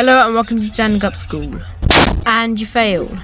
Hello and welcome to Standing Up School. And you failed.